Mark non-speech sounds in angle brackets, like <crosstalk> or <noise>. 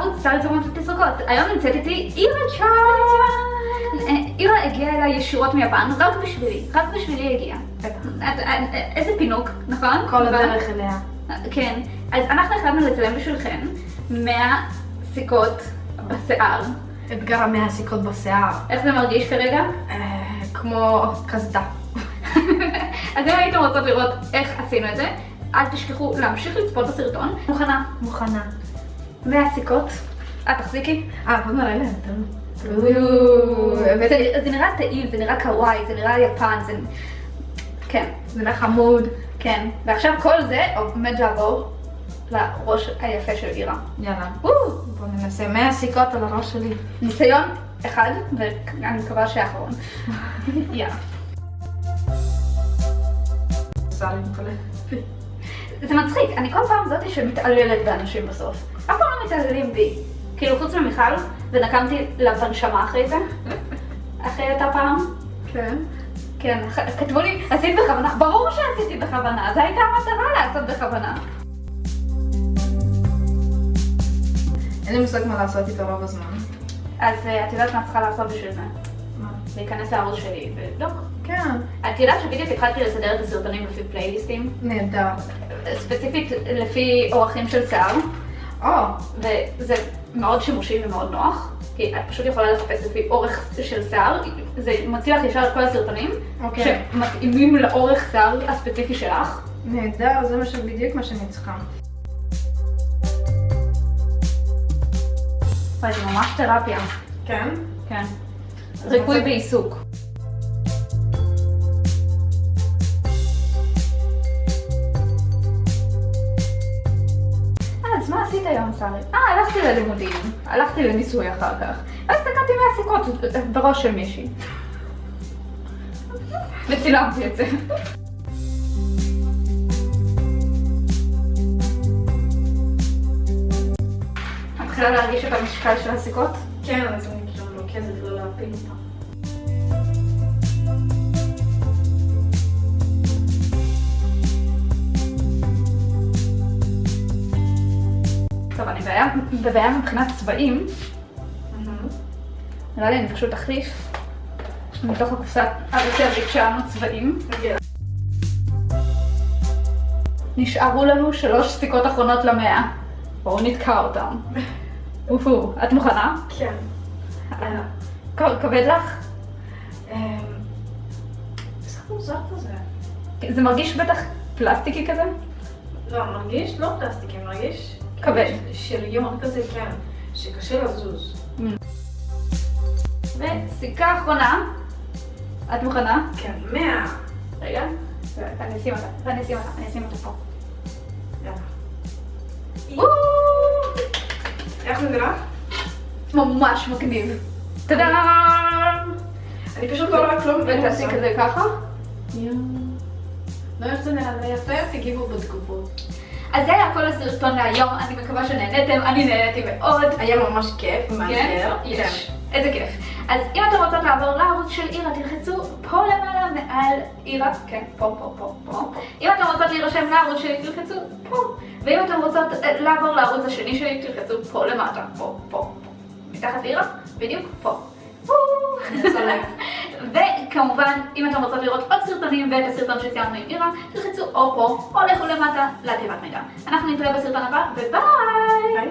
לערוץ סל תזומות ותסרוקות. היום נמצאת איתי אירה צ'אר. אירה הגיעה אליי ישירות מיפן, רק בשבילי, רק בשבילי הגיעה. איזה פינוק, נכון? כל הדרך אליה. כן. אז אנחנו החלטנו לצלם בשבילכם 100 סיכות בשיער. אתגר המאה סיכות בשיער. איך זה מרגיש כרגע? אה, כמו קסדה. <laughs> אז אם הייתם רוצות לראות איך עשינו את זה, אל תשכחו להמשיך לצפות בסרטון. מוכנה? מוכנה. 100 סיכות. את תחזיקי. אה, בוא נראה להם. זה- נראה טעים, זה נראה קוואי, זה נראה יפן, זה... כן, זה נראה חמוד. כן. ועכשיו כל זה עומד לעבור לראש היפה של אירה. יאללה. בוא ננסה 100 סיכות על הראש שלי. ניסיון אחד, ואני מקווה שהאחרון. <laughs> יאללה. זה מצחיק, אני כל פעם זאתי שמתעללת באנשים בסוף. מתעללים בי. כאילו חוץ ממיכל, ונקמתי לה בנשמה אחרי זה. אחרי אותה פעם. כן. כן, כתבו לי, עשית בכוונה. ברור שעשיתי בכוונה, זו הייתה המטרה לעשות בכוונה. אין לי מושג מה לעשות איתו רוב הזמן. אז אה, את יודעת מה צריכה לעשות בשביל זה? מה? להיכנס לערוץ שלי ולבדוק. כן. את יודעת שבדיוק התחלתי לסדר את הסרטונים לפי פלייליסטים? נהדר. ספציפית לפי אורחים של שיער, או, וזה מאוד שימושי ומאוד נוח. כי את פשוט יכולה לחפש לפי אורך של שיער, זה מוציא לך ישר את כל הסרטונים, אוקיי. שמתאימים לאורך שיער הספציפי שלך. נהדר, זה מה ש- בדיוק מה שאני צריכה. וואי, זה ממש תרפיה. כן? כן. ריפוי? בעיסוק. שרי? אה, הלכתי ללימודים, הלכתי לניסוי אחר כך, ואז תקעתי מהסיכות בראש של מישהי. וצילמתי את זה. מתחילה להרגיש את המשקל של הסיכות? כן, אז אני כאילו מרוכזת לא להפיל אותה. אני בבעיה- מבחינת צבעים. נראה לי אני פשוט אחליף מתוך הקופסה הרצלית שלנו צבעים. נשארו לנו שלוש סיכות אחרונות למאה. בואו נתקע אותם. <laughs> אופו, את מוכנה? כן. כבד לך? זה מרגיש בטח פלסטיקי כזה? לא, מרגיש לא פלסטיקי, מרגיש... כבד. שריון כזה, כן. שקשה לזוז. וסיכה אחרונה. את מוכנה? כן, מאה. רגע. אני אשים אותה, אני אשים אותה, אני אשים אותה פה. יאללה. איך זה נראה? ממש מגניב. טאדאם! אני פשוט לא רואה כלום. ותעשי כזה ככה. לא איך זה נראה, זה יפה, תגיבו בתגובות. אז זה היה כל הסרטון להיום, אני מקווה שנהנתם, אני נהניתי מאוד. היה ממש כיף, כן? מאתגר. יש. איזה כיף. אז אם אתם רוצות לעבור לערוץ של אירה, תלחצו פה למעלה מעל אירה, כן, פה, פה, פה, פה. אם אתם רוצות להירשם לערוץ שלי, תלחצו פה. ואם אתם רוצות אה, לעבור לערוץ השני שלי, תלחצו פה למטה, פה, פה, פה. מתחת לאירה, בדיוק פה. <laughs> וכמובן, אם אתם רוצות לראות עוד סרטונים ואת הסרטון שסיימנו עם אירה, תלחצו או פה או לכו למטה לתיבת מידע. אנחנו נתראה בסרטון הבא, וביי! ביי